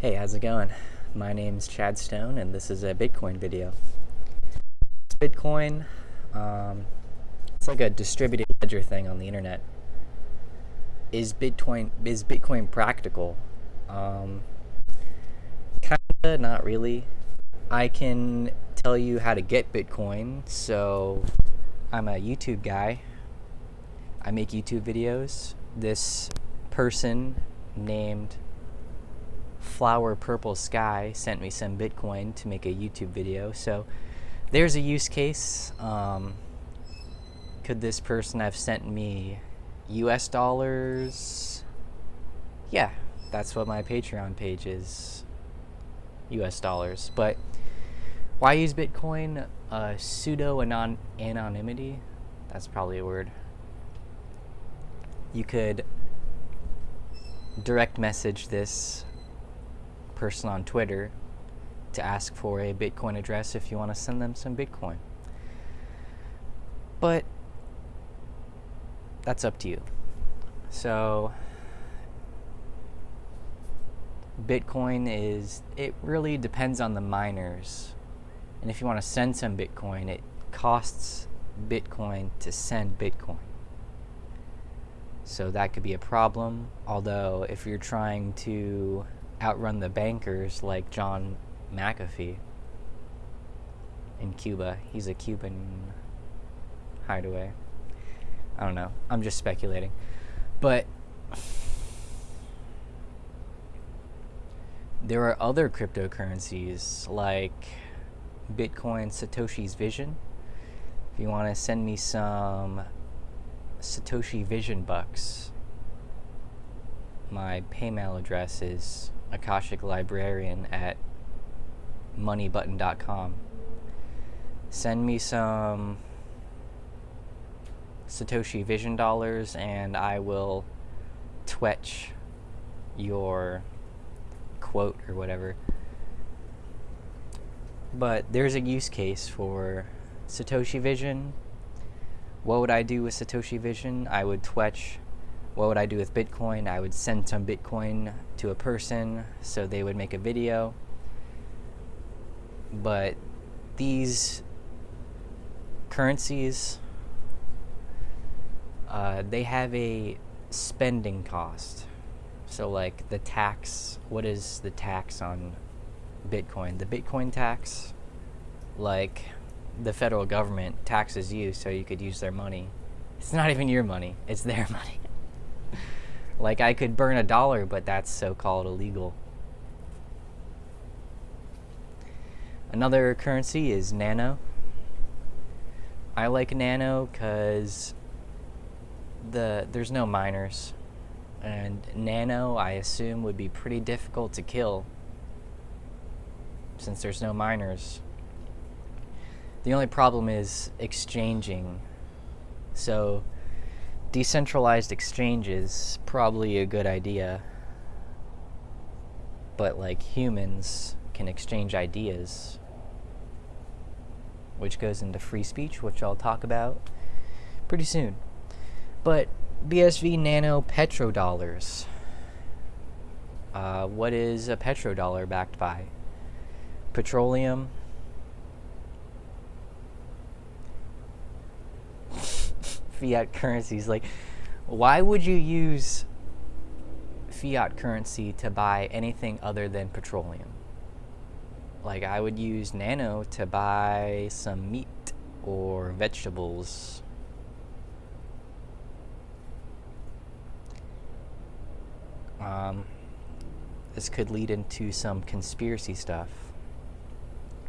Hey, how's it going? My name's Chad Stone, and this is a Bitcoin video. Bitcoin, um, it's like a distributed ledger thing on the internet. Is Bitcoin is Bitcoin practical? Um, kinda, not really. I can tell you how to get Bitcoin. So, I'm a YouTube guy. I make YouTube videos. This person named Flower Purple Sky sent me some Bitcoin to make a YouTube video. So there's a use case. Um, could this person have sent me US dollars? Yeah, that's what my Patreon page is. US dollars. But why use Bitcoin? Uh, pseudo anon anonymity. That's probably a word. You could direct message this person on Twitter to ask for a Bitcoin address if you want to send them some Bitcoin. But that's up to you. So Bitcoin is, it really depends on the miners. And if you want to send some Bitcoin, it costs Bitcoin to send Bitcoin. So that could be a problem. Although, if you're trying to outrun the bankers like John McAfee in Cuba, he's a Cuban hideaway. I don't know. I'm just speculating. But there are other cryptocurrencies like Bitcoin Satoshi's Vision. If you want to send me some Satoshi Vision bucks. My PayMail address is Akashic Librarian at moneybutton.com. Send me some Satoshi Vision dollars and I will twetch your quote or whatever. But there's a use case for Satoshi Vision what would I do with Satoshi Vision? I would twetch. What would I do with Bitcoin? I would send some Bitcoin to a person so they would make a video. But these currencies, uh, they have a spending cost. So, like the tax, what is the tax on Bitcoin? The Bitcoin tax, like the federal government taxes you so you could use their money. It's not even your money, it's their money. Like I could burn a dollar, but that's so-called illegal. Another currency is Nano. I like Nano because the there's no miners. And Nano, I assume, would be pretty difficult to kill since there's no miners. The only problem is exchanging. So decentralized exchange is probably a good idea. But like humans can exchange ideas. Which goes into free speech, which I'll talk about pretty soon. But BSV Nano Petrodollars. Uh, what is a petrodollar backed by? Petroleum, fiat currencies. Like, why would you use fiat currency to buy anything other than petroleum? Like, I would use Nano to buy some meat or vegetables. Um, this could lead into some conspiracy stuff.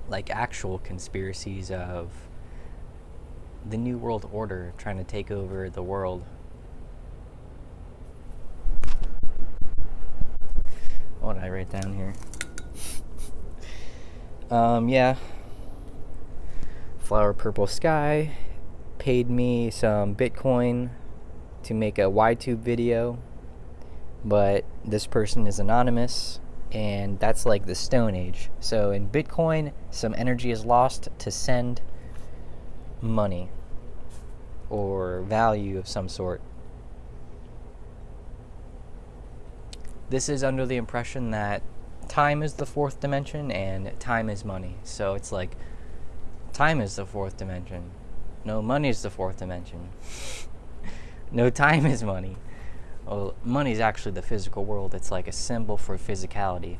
Like actual conspiracies of the New World Order trying to take over the world. What did I write down here? um, yeah. Flower Purple Sky paid me some Bitcoin to make a YouTube video, but this person is anonymous, and that's like the Stone Age. So in Bitcoin, some energy is lost to send money or value of some sort. This is under the impression that time is the fourth dimension and time is money. So it's like time is the fourth dimension. No, money is the fourth dimension. no time is money. Well, money is actually the physical world. It's like a symbol for physicality.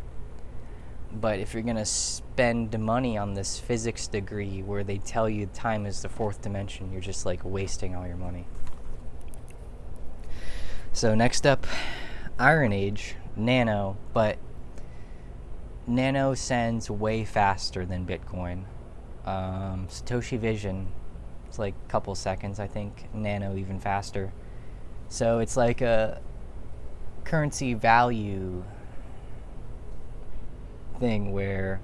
But if you're gonna spend money on this physics degree where they tell you time is the fourth dimension, you're just like wasting all your money. So next up, Iron Age, Nano, but Nano sends way faster than Bitcoin. Um, Satoshi Vision, it's like a couple seconds, I think. Nano even faster. So it's like a currency value thing where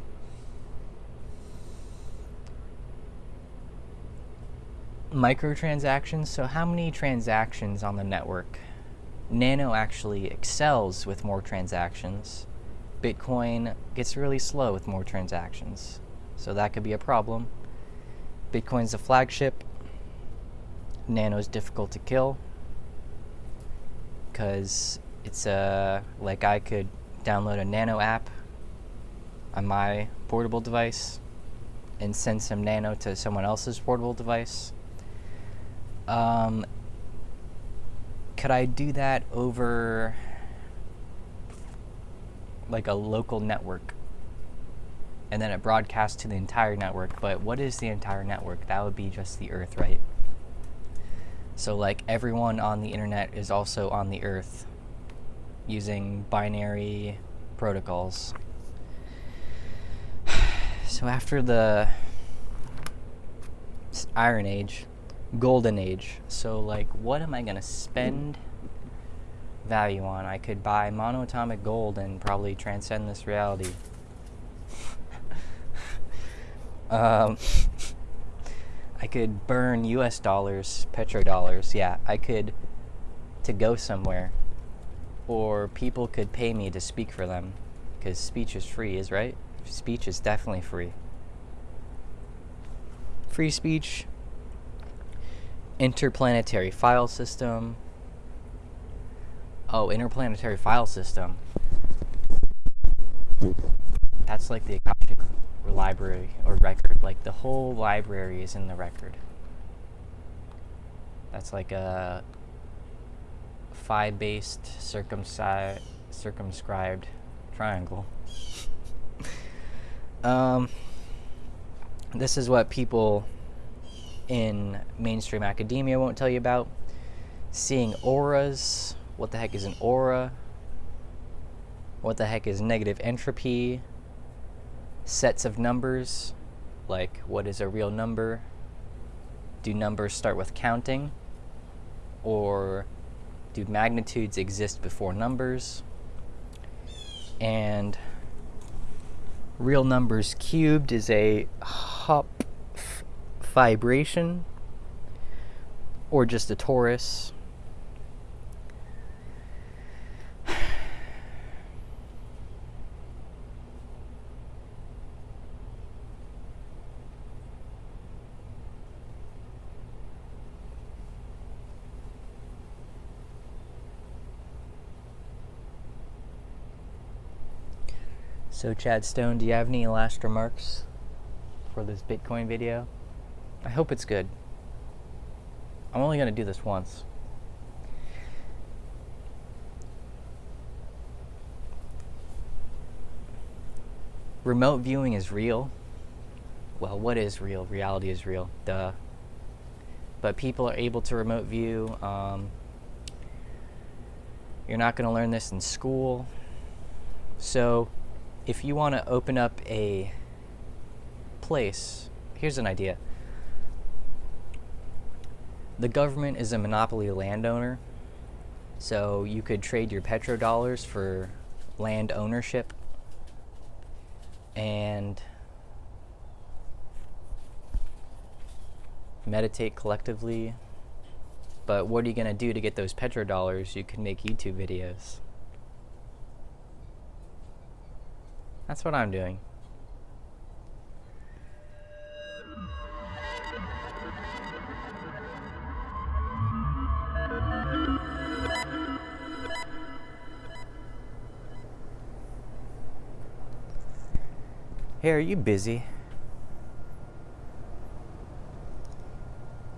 microtransactions. So how many transactions on the network? Nano actually excels with more transactions. Bitcoin gets really slow with more transactions. So that could be a problem. Bitcoin's the flagship. Nano is difficult to kill because it's a uh, like I could download a Nano app on my portable device and send some Nano to someone else's portable device. Um, could I do that over like a local network? And then it broadcasts to the entire network. But what is the entire network? That would be just the Earth, right? So, like, everyone on the internet is also on the Earth using binary protocols. So, after the Iron Age, golden age. So like what am I to spend value on? I could buy monoatomic gold and probably transcend this reality. um, I could burn US dollars, petrodollars. Yeah, I could to go somewhere. Or people could pay me to speak for them because speech is free, is right? Speech is definitely free. Free speech interplanetary file system. Oh, interplanetary file system. That's like the Akashic library or record. Like the whole library is in the record. That's like a phi-based circumci- circumscribed triangle. Um, this is what people in mainstream academia won't tell you about. Seeing auras. What the heck is an aura? What the heck is negative entropy? Sets of numbers. Like, what is a real number? Do numbers start with counting? Or do magnitudes exist before numbers? And real numbers cubed is a Hopf fibration or just a torus. So Chad Stone, do you have any last remarks for this Bitcoin video? I hope it's good. I'm only going to do this once. Remote viewing is real. Well, what is real? Reality is real. Duh. But people are able to remote view. Um, you're not going to learn this in school. So, if you want to open up a place, here's an idea the government is a monopoly landowner, so you could trade your petrodollars for land ownership and meditate collectively. But what are you going to do to get those petrodollars? You can make YouTube videos. That's what I'm doing. Hey, are you busy?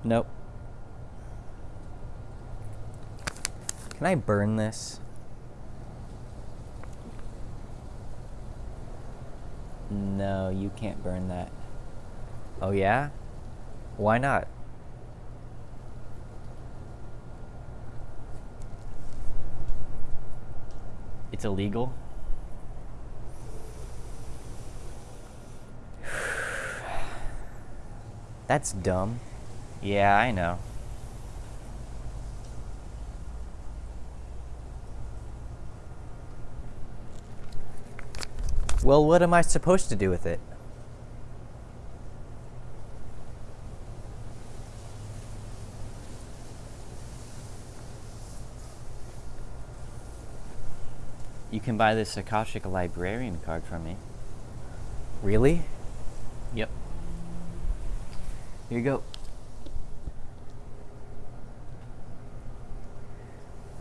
Nope. Can I burn this? No, you can't burn that. Oh yeah? Why not? It's illegal? That's dumb. Yeah, I know. Well, what am I supposed to do with it? You can buy this Akashic Librarian card from me. Really? Yep. Here you go.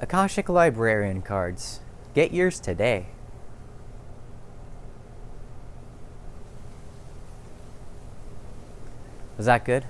Akashic Librarian cards. Get yours today. Was that good?